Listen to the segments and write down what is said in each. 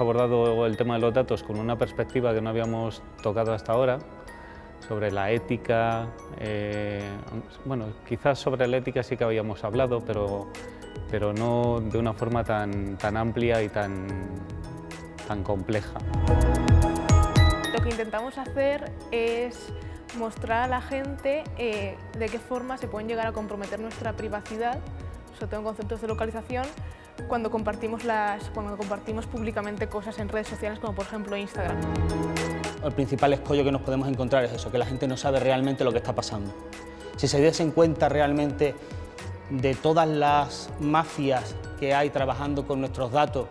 abordado el tema de los datos con una perspectiva que no habíamos tocado hasta ahora, sobre la ética, eh, bueno, quizás sobre la ética sí que habíamos hablado, pero, pero no de una forma tan, tan amplia y tan, tan compleja. Lo que intentamos hacer es mostrar a la gente eh, de qué forma se pueden llegar a comprometer nuestra privacidad, sobre todo en conceptos de localización, cuando compartimos, las, cuando compartimos públicamente cosas en redes sociales como por ejemplo Instagram. El principal escollo que nos podemos encontrar es eso, que la gente no sabe realmente lo que está pasando. Si se diesen cuenta realmente de todas las mafias que hay trabajando con nuestros datos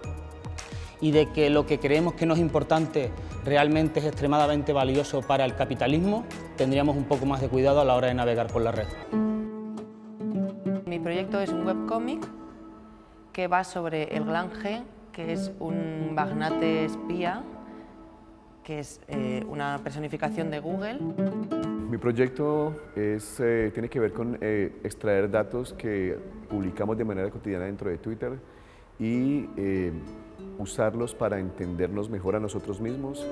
y de que lo que creemos que no es importante realmente es extremadamente valioso para el capitalismo, tendríamos un poco más de cuidado a la hora de navegar por la red. Mi proyecto es un webcómic que va sobre el Gran G, que es un magnate espía, que es eh, una personificación de Google. Mi proyecto es, eh, tiene que ver con eh, extraer datos que publicamos de manera cotidiana dentro de Twitter y usarlos para entendernos mejor a nosotros mismos.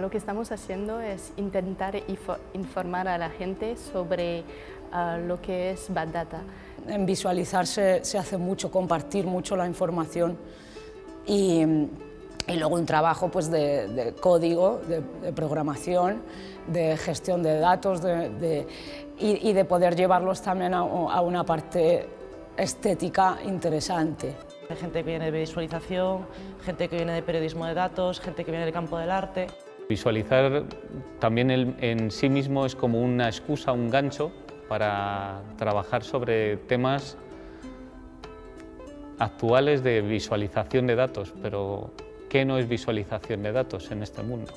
Lo que estamos haciendo es intentar informar a la gente sobre uh, lo que es Bad Data. En visualizarse se hace mucho, compartir mucho la información y, y luego un trabajo pues, de, de código, de, de, programación, de gestión de datos de, y, y, de poder llevarlos también a, a una parte estética interesante. Hay gente que viene de visualización, gente que viene de periodismo de datos, gente que viene del campo del arte. Visualizar también el, en sí mismo es como una excusa, un gancho para trabajar sobre temas actuales de visualización de datos, pero ¿qué no es visualización de datos en este mundo?